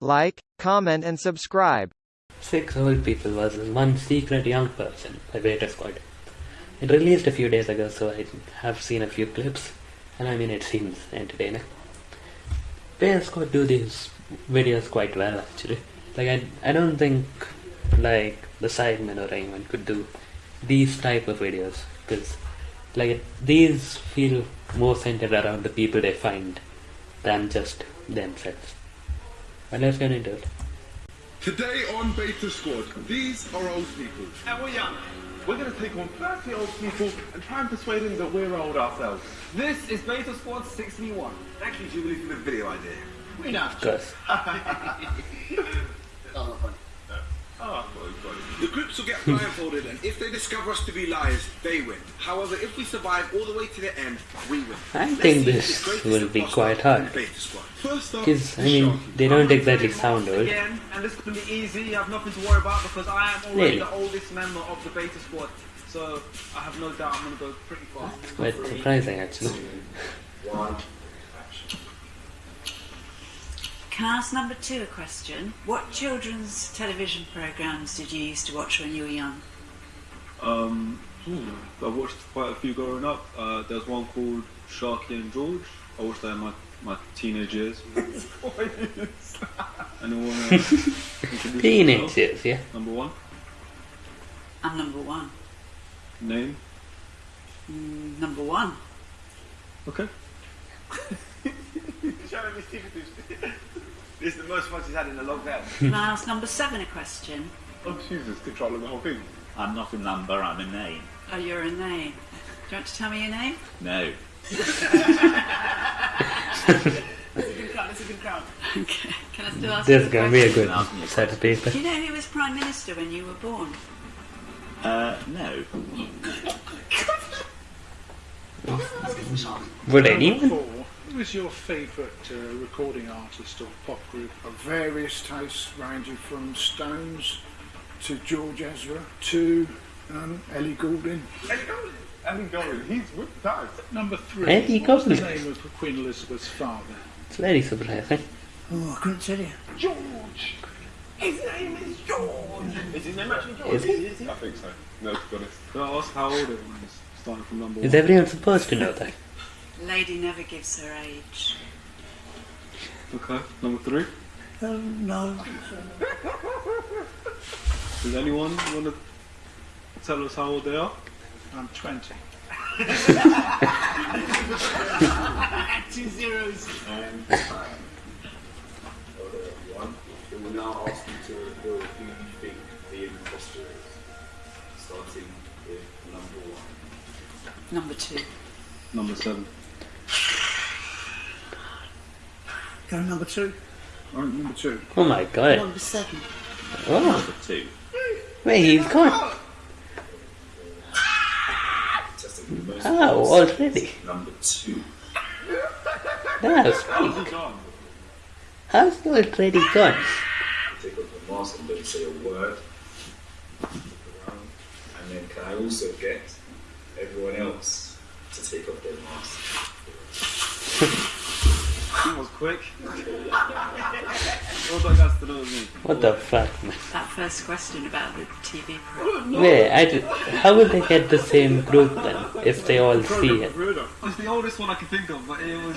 like, comment and subscribe. Six old people versus one secret young person by Beta Squad. It released a few days ago, so I have seen a few clips, and I mean it seems entertaining. Beta Squad do these videos quite well, actually. Like I, I don't think like the Sidemen or anyone could do these type of videos because like these feel more centered around the people they find than just themselves. But let's get into it. Today on Beta Squad, these are old people. And we're young. We're going to take on 30 old people and try and persuade them that we're old ourselves. This is Beta Squad 61. Thank you, Jubilee, for the video idea. We know. Cause Oh, well, you've Ah. Oh, got. The groups will get blindfolded, and if they discover us to be liars, they win. However, if we survive all the way to the end, we win. I Let's think this will be quite hard. in Beta Squad. First up, Because I mean they don't exactly sound old. Again, and this is going to be easy. You have nothing to worry about because I am already Really? the oldest member of the Beta Squad. So I have no doubt I'm going to go pretty fast. Quite surprising actually. Can I ask number two a question? What children's television programs did you used to watch when you were young? Um, hmm, I watched quite a few growing up. Uh, there's one called Sharky and George. I watched that in my, my teenage years. Anyone uh, introduce Teenage themselves? years, yeah. Number one. I'm number one. Name. Mm, number one. Okay. Showing me secrets. This is the most fun she's had in a long time. Can I ask number seven a question? Oh, Jesus, controlling the whole thing. I'm not a number, I'm a name. Oh, you're a name. Do you want to tell me your name? No. That's a good crowd. That's a good crowd. Okay. Can I still ask This you is gonna be a good Ask me a set of people. Do you know who was Prime Minister when you were born? Uh, no. Would anyone? Four. Was your favourite uh, recording artist or pop group? Of various tastes, ranging from Stones to George Ezra to um, Ellie Goulding. Ellie Goulding. Ellie Goulding. He's with the. Number three. Ellie what was the name of Queen Elizabeth's father? It's very surprising. Oh, I couldn't tell you. George. His name is George. Is his name actually George? Is it? Is he? I think so. No, to be honest. I ask how old everyone is? Starting from number Is one. everyone supposed to know that? Lady never gives her age. Okay. Number three. Um, no. Does anyone want to tell us how old they are? I'm 20. Two zeros. And time. Okay, everyone. It will now ask you to reveal who you think the imposter is. Starting with number one. Number two. Number seven. Go number two. All right, number two. Oh my god. Number seven. Oh, Number two. wait, he's gone. Testing for the most Oh, votes. already. Number two. That's How's quick. he gone? How's he already gone? Take off the mask and don't say a word. And then can I also get everyone else to take off their mask? He was quick. All I got to know. What the fuck, man? That first question about the TV program. Wait, I just, how would they get the same group then if they all see it? It's the oldest one I can think of, but it was.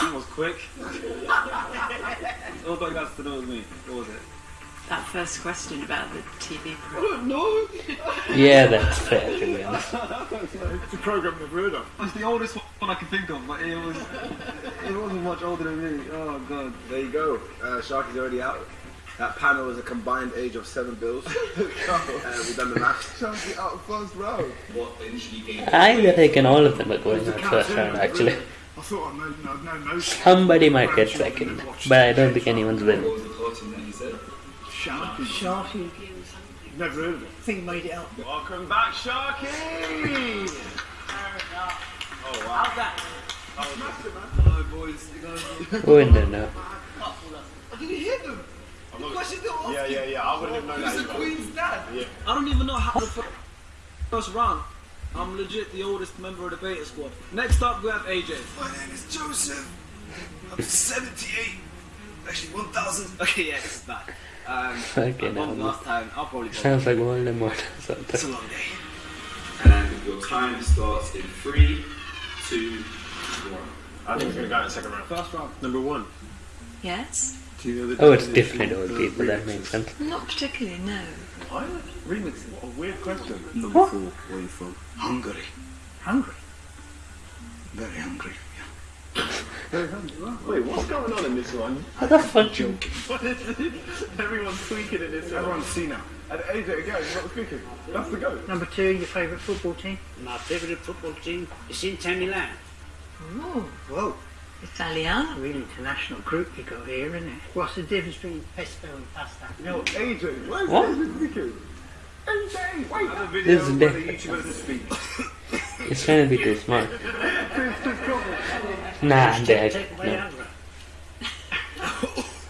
He was quick. All I got to know is me. What was it? That first question about the TV program. No. Yeah, that's fair to be honest. It's a program I've heard of. It's the oldest one I can think of, but it was. It wasn't much older than me. Oh god. There you go. Uh, Sharky's already out. That panel is a combined age of seven bills. uh, we've done the math. Sharky out first round. What initially gave I reckon all of them are going out first round actually. I thought I know, I'd know most. Somebody might get second, but I don't think anyone's What winning. Sharky. Sharky. Never heard of it. I think made it up. Welcome back, Sharky! Oh, wow. How's that? Hello, boys. You guys. Oh, no, no. Did you hear them? The question they're asking. Yeah, yeah, yeah. I wouldn't have known that. Who's the Queen's dad? Yeah. I don't even know how the fir- first round. I'm legit the oldest member of the beta squad. Next up, we have AJ. My name is Joseph. I'm 78. Actually, 1,000. Okay, yeah, this is bad. Um, Okay, I bombed now- last time. I'll probably go. Sounds like Voldemort or It's a long day. And your time starts in three, two, one. I think we're going to go in the second round. First round. Number one. Yes? Do you know the Oh, it's definition different old of people, that makes sense. Not particularly, no. What? Remixes? What a weird question. Number four. Where are you from? Hungary. Hungry? Very hungry. Wait, what's going on in this one? What the fuck? Joking. What is it? Everyone's tweaking in this one. Everyone's seen now. And AJ again, you're not speaking. That's the go. Number two, your favourite football team? My favourite football team is Inter Milan. Oh, Whoa. Italiano. Real international group you got here, isn't it? What's the difference between pesto and pasta? Yo, AJ, why is What? AJ speaking? AJ, wait. Have a This video is where the different. YouTubers speak. It's trying to be too smart. Nah, I'm dead. No.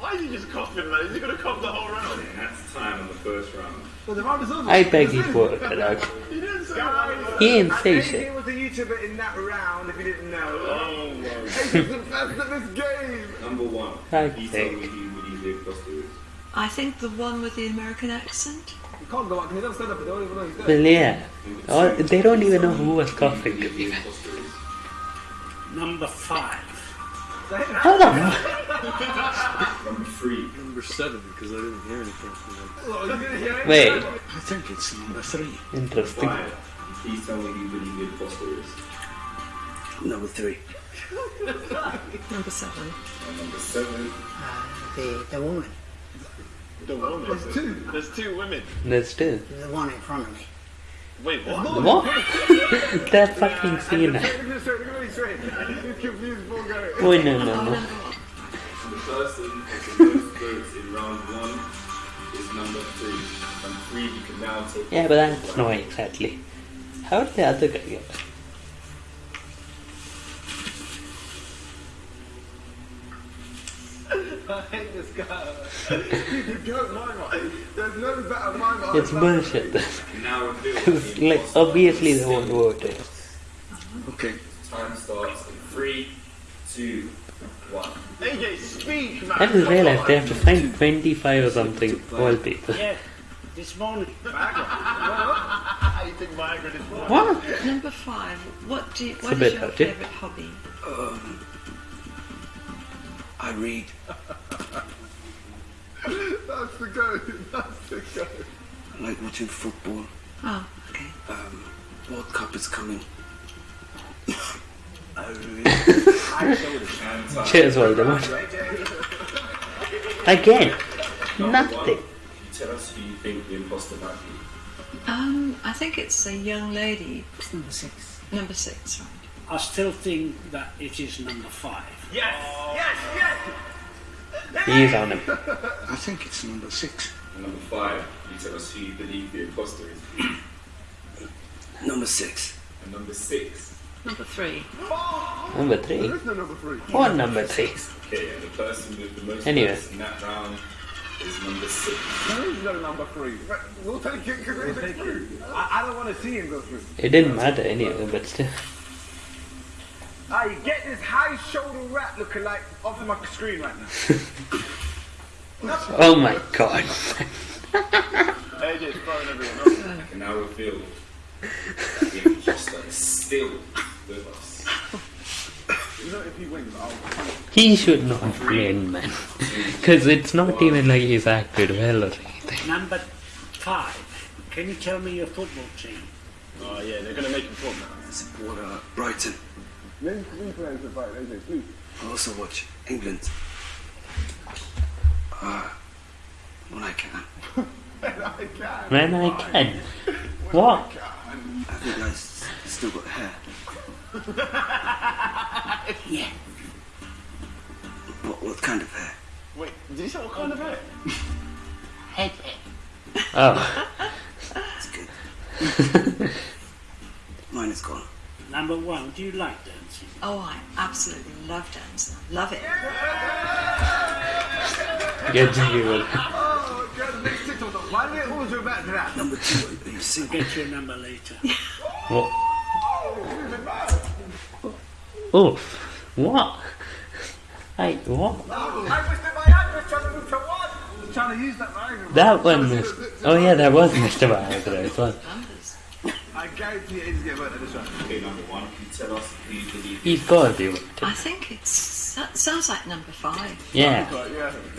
Why is he just coughing, man? Is he going to cough the whole round? And that's time on the first round. Well, the round is over. I beg you for it out. He didn't say Guys, He didn't say AJ shit. was a YouTuber in that round, if you didn't know. Oh, wow. AJ's the best at this game. Number one. Fuck's Please sake. tell me who Woody the. I think the one with the American accent. You can't go back because he doesn't stand up. They don't even know he's Well, yeah. Or they don't even know who was coughing. Who the. Number five. Hold on. Number three. Number seven, because I didn't hear anything from him. Oh, you didn't hear it? Wait. I think it's number three. Interesting. Five. Please tell me who Woody the imposter is. Number three. Number seven. And number seven. Uh, the, the woman, The woman. There's two. There's two women. There's two. the one in front of me. Wait, what? What? They're fucking scene. Look at this straight, look at this straight. He's confused, poor guy. Oh, no, no, no. one. The person with the most votes in round one is number three. From three, you can now take. Yeah, but that's no exactly. How did the other guy get? I hate this guy. He's a goat mimer. There's no better mimer. It's bullshit. Now reveal Because, the like, obviously they won't vote it. Okay. Time starts in three, two, one. AJ, speak, man. I just realized they have to find 25 or something wallpaper. Yeah, this morning. I think Viagra is. What? Number five. What do you, a what bit is your favourite hobby? Um, I read. That's the goat. That's the goat. I like watching football. Oh, okay. Um, World Cup is coming. I read. And time. Cheers, Voldemort. Again, Number nothing. one, you tell us who you think the imposter might be. Um, I think it's a young lady. It's number six. Number six, right? I still think that it is number five. Yes, yes, yes. He's on him. I think it's number six. Number five, you tell us who you believe the imposter is. Number six. And number six, Number three. Number three. There's no number three. What number three? okay, and the person with the most Anyway. in that round is number six. There is no number three. We'll take it because we'll take it. I, I don't want to see him go through. It didn't matter anyway, but still. You get this high shoulder rat looking like off my screen right now. Oh my god. AJ's throwing everyone I can now reveal the imposter is still with us. You know, if he wins, I'll. He should not win, man. Because it's not even like he's acted well or anything. Number five. Can you tell me your football team? Oh, yeah, they're going to make him talk now. I support uh, Brighton. Name three players to fight please. I also watch England. Uh, when I can. When I can. When I can. What? I think I s- still got hair. Yeah. What, what kind of hair? Wait, did you say what kind of hair? Head, head. Oh. It's good. Mine is gone. Number one, do you like dancing? Oh, I absolutely love dancing. Love it. Get you. Oh, God, next TikTok. Why do they always go back to that? Number two, are you I'll single? get your number later. What? Oh, what? Hey, what? Trying to use that language. That one was. Oh yeah, that was Mr. Viagra as well. I guarantee it is get better than this one. Okay, number one, can you tell us who you believe He's got to be. I think it's that sounds like number five. Yeah.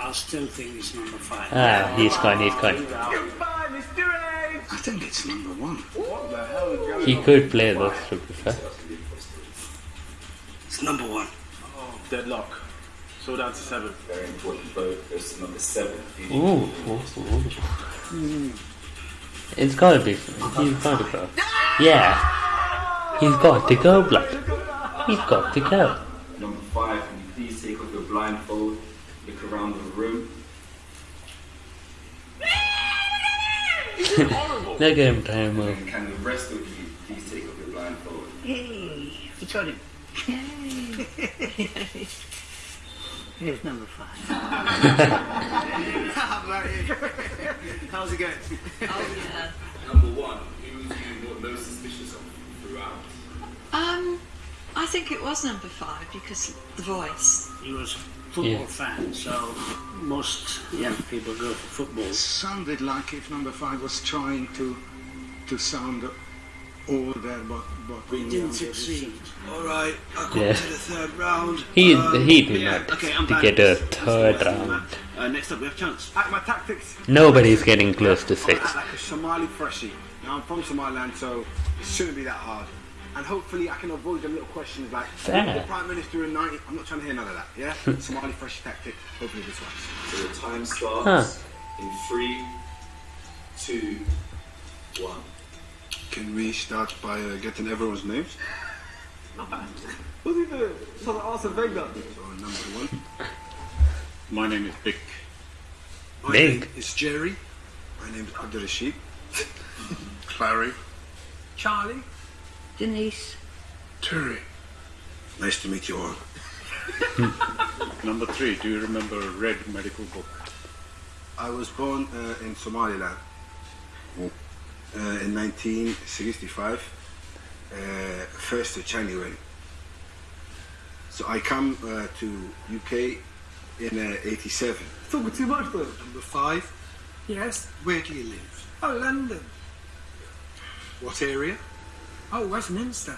I still think it's number five. Ah, he's gone, he's gone. Goodbye, Mr. A. I think it's number one. What the hell is going He could play those two before. It's number one. Oh, deadlock. So down to seven. Very important vote. Goes to number seven. Who do you Ooh, ooh, ooh. It's gotta be. He's got to go. Yeah. He's got to go, blood. He's got to go. Number five, can you please take off your blindfold, look around the room. Look at him trying to move. And can the rest of you please take off your blindfold? Hey, we got him. Here's number five. How's it going? Oh yeah. Number one, who was you mo- most suspicious of throughout? Um, I think it was number five because the voice. He was a football Yeah. fan, so most young people go for football. Sounded like if number five was trying to to sound older, but but we didn't succeed. Alright, I got Yeah. to the third round. He Um, he did yeah, not okay, to back. get a third what's going round. Uh, next up, we have chance. At my tactics. Nobody's getting close to I six. act like a Somali freshie. Now I'm from Somaliland, so it shouldn't be that hard. And hopefully I can avoid the little questions like Fair. the Prime Minister in 90. I'm not trying to hear none of that, yeah? Somali fresh tactic. Hopefully this works. So your time starts in three, two, one. Can we start by uh, getting everyone's names? What's he doing? So like Arsene Wenger. So number one. My name is Big. My Big. name is Jerry. My name is Abdul Rashid. Clary. Charlie. Denise. Terry. Nice to meet you all. Number three, do you remember a Red Medical Book? I was born uh, in Somaliland uh, in 1965, uh, 1st of January. So I come uh, to UK in uh, 87. Talking too much though. Number five. Yes. Where do you live? Oh, London. What area? Oh, Westminster.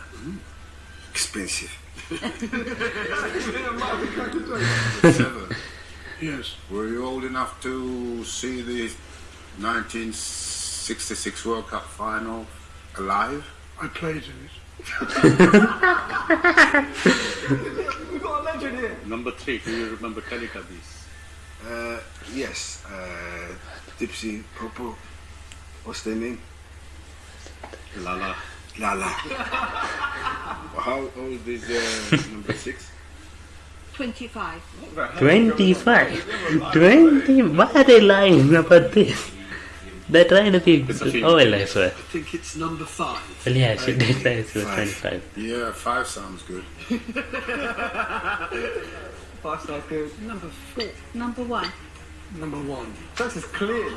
Expensive. Yes. Were you old enough to see the 1966 World Cup final alive? I played in it. We've got a legend here. Number three, do you remember Teletubbies? Uh, yes. Uh, Dipsy, Popo. What's their name? Laa-Laa. Laa-Laa. How old is uh, number six? 25. 25. 20? Why are they lying about this? They're trying to be oil, I swear. I think it's number five. Well, yeah, she did say she was 25. Yeah, five sounds good. Five stars good. Number four. Number one. Number one. That's is clear.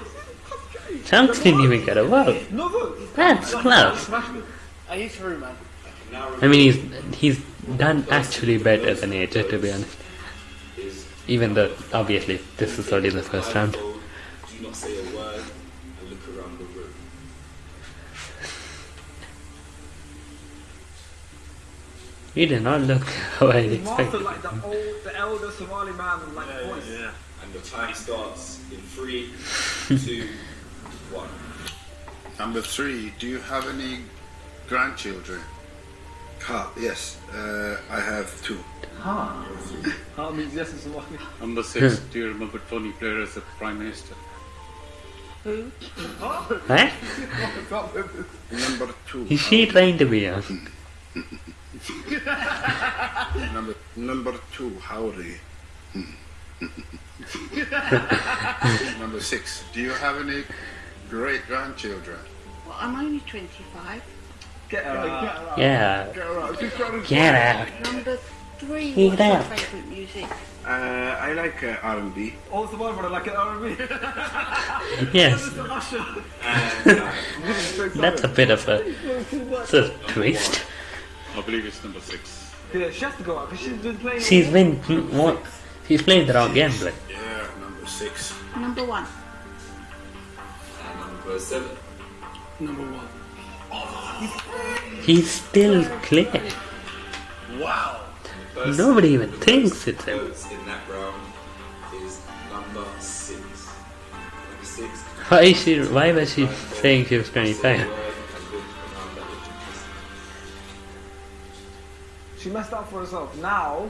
Chunkz didn't even get a vote. No vote. That's close. Are you through, man? I mean, he's he's done actually better than AJ, to be honest. Even though, obviously, this is only the first round. Blindfold, Do not say a word look around the room. He did not look how I Master expected. like the old, the elder Somali man with like voice. Yeah. And the time starts in three, two, one. Number three, do you have any grandchildren? Ha, yes. Uh, I have two. Ha. Ha means yes in Somali. Number six, do you remember Tony Blair as the Prime Minister? Who? Huh? Number two. Is she trying to be young? number number two. Howdy. Number six, do you have any great grandchildren? Well, I'm only 25. Get her out. Yeah. Get her out. She's trying to Get out. Number three. Get What's your favourite music? Uh, I like uh, R&B. All Somali brother like an R&B. Yes. Mr. Usher. That's a bit of a, it's a twist. I believe it's number six. Yeah, she has to go out because she's been playing. She's been what? She's played the wrong game, but Yeah, number six. Number one. And number seven. Number one. He's still clear. Wow. Nobody even thinks it's him. in that round is number six. Number six. Why is she? Why was she saying she was twenty-five? She messed up for herself. Now,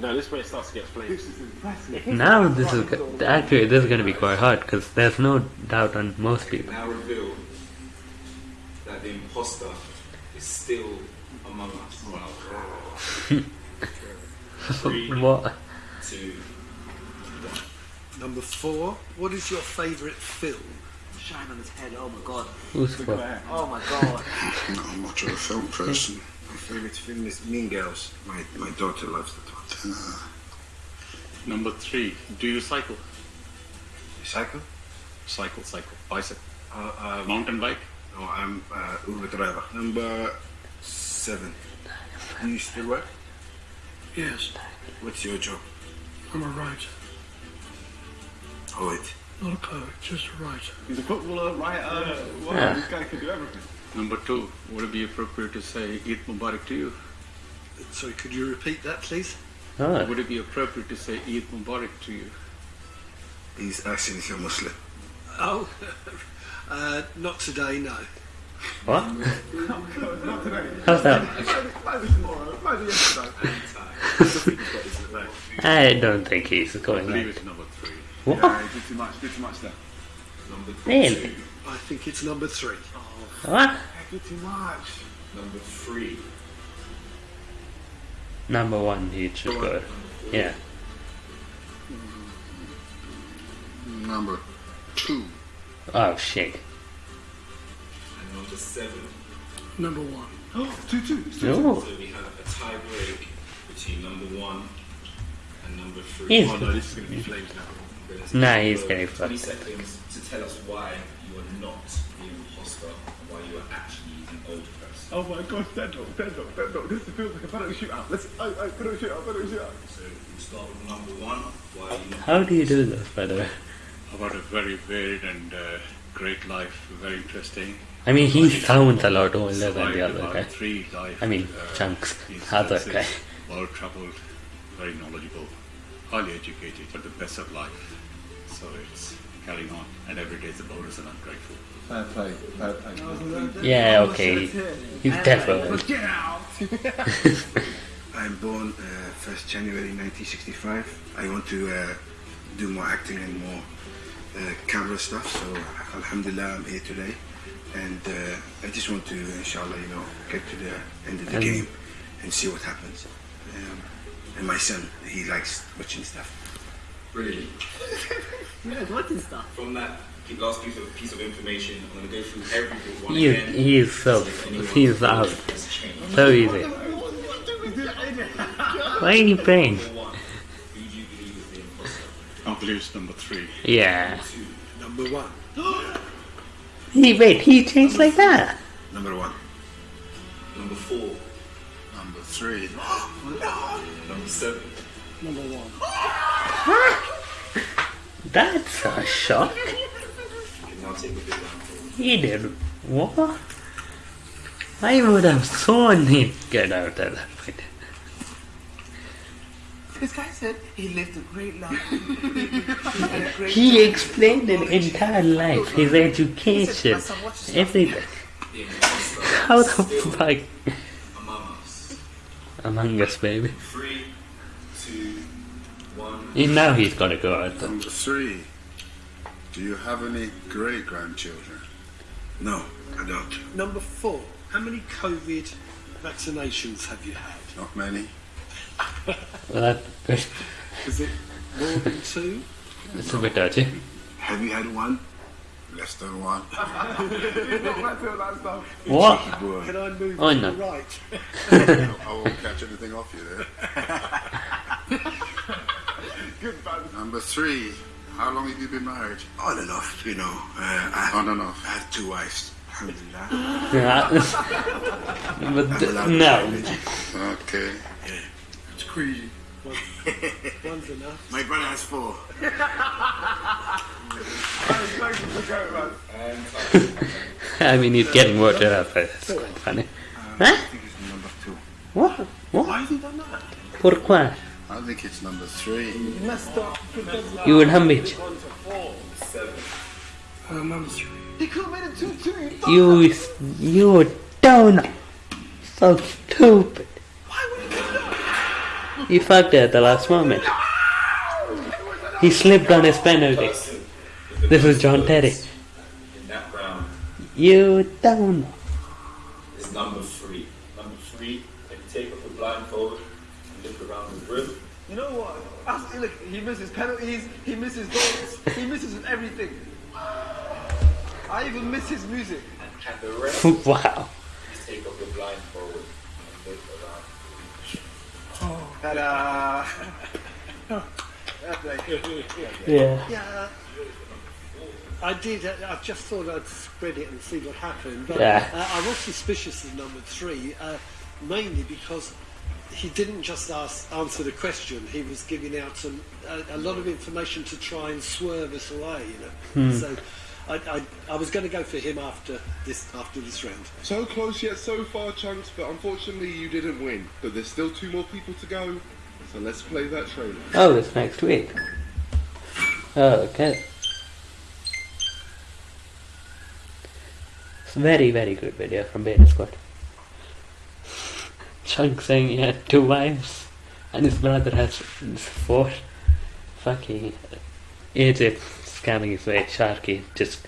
No, this way it starts to get flamed. this is impressive. Now this is go- actually this is going to be quite hard because there's no doubt on most people. Now reveal that the imposter is still among us. Three, what? two, Number four. What is your favourite film? Shine on his head. Oh my god. Who's what? Oh my god. Not much of a film person. My favourite film is Mean Girls. My my daughter loves that one. Number three. Do you cycle? Cycle? Cycle, cycle. Bicycle. Uh, uh, Mountain bike? No, I'm uh, Uber driver. Number seven. Do you still work? Yes, What's your job? I'm a writer. Poet. Not a poet, just a writer. He's a footballer, writer. Wow, Yeah. this guy can do everything. Number two. Would it be appropriate to say Eid Mubarak to you? Sorry, could you repeat that, please? Oh, Would it be appropriate to say Eid Mubarak to you? He's asking if you're Muslim. Oh, uh, not today, no. what? Not today. How's that? Maybe tomorrow. Maybe yesterday. I don't think he's I going believe like. it's number three. What? Yeah, did too much. Did too much there. number Really? I think it's number three. What? Did too much. number three. Number one, he should go. Yeah. Number two. Oh shit. And number seven. Number one. two, two. No. So we have a tie break between number one and number three. He's- Oh no, this is going to be flames now. Nah, he's getting 20 fucked. seconds to tell us why you are not the imposter and why you are actually an old person. Oh my god, dead dog, dead dog, dead dog. This feels like a penalty shootout. Let's, oh, oh, penalty shootout, penalty shootout. So we start with number one. Why are you not? How do you do this, by the way? I've a very varied and uh, great life, very interesting. I mean, he sounds a lot older than the other about guy. Three life, I mean, uh, Chunkz. instances, Other guy. Well travelled, very knowledgeable, highly educated, but the best of life. So it's carrying on, and every day is a bonus, and I'm grateful. Fair play, fair play. Yeah, okay. He's definitely. I'm born uh, 1st January 1965. I want to uh, do more acting and more uh, camera stuff. So Alhamdulillah, I'm here today, and uh, I just want to, inshallah, you know, get to the end of the And- game and see what happens. Um, and my son, he likes watching stuff. Brilliant. Yeah, what is that? From that last piece of, piece of information, I'm going to go through every one He again. is, he is so. He's out. So easy. Why are you playing? I believe it's number three. Yeah. Number one. He wait. He changed like that. Number one. Number four. Number three. Number seven. Number one. That's a shock. You can now take a bit down. He did what? I would have sworn he'd get out of that point. This guy said he lived a great life. he great He time. explained an entire life, his education, everything. How the fuck? Among us. Among Us, baby. Three, two, one. And now he's gotta go out. Number three. Do you have any great grandchildren? No, I don't. Number four. How many COVID vaccinations have you had? Not many. Well, that, Is it more than two? it's a bit dodgy. Have you had one? Less than one. What? Can I move Oh, to no. the right? I won't catch anything off you there. Number three. How long have you been married? On and off, you know. Uh, I On and off. I have two wives. Yeah. but th- no. Okay. It's crazy. One's enough. My brother has four. I mean, he's getting worked up, but it's quite funny. Huh? Number two. What? What? Why have you done that? Pourquoi? I think it's number three. You messed up. You would hum it. Uh, number three. He could have made it two two. You, you don't. So stupid. He fucked it at the last moment. He slipped on his penalty. This is John Terry. In that round You don't. is number three. Number three, if you take off the blindfold and look around the room, You know what? Ask, look, he misses penalties, he misses goals, he misses everything. I even miss his music. and the rest, wow. take off the blindfold ta-da! Yeah. Yeah. I did. uh, I just thought I'd spread it and see what happened. But Yeah. uh, I was suspicious of number three, uh, mainly because he didn't just ask, answer the question. He was giving out some a, a lot of information to try and swerve us away. You know. Hmm. So I, I, I was going to go for him after this after this round. So close yet so far, Chunkz, but unfortunately you didn't win. But there's still two more people to go, so let's play that trailer. Oh, it's next week. Oh, okay. It's a very, very good video from Beta Squad. Chunk saying he had two wives and his brother has four. Fucking AJ scamming his way, Sharky just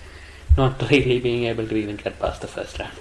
not really being able to even get past the first round.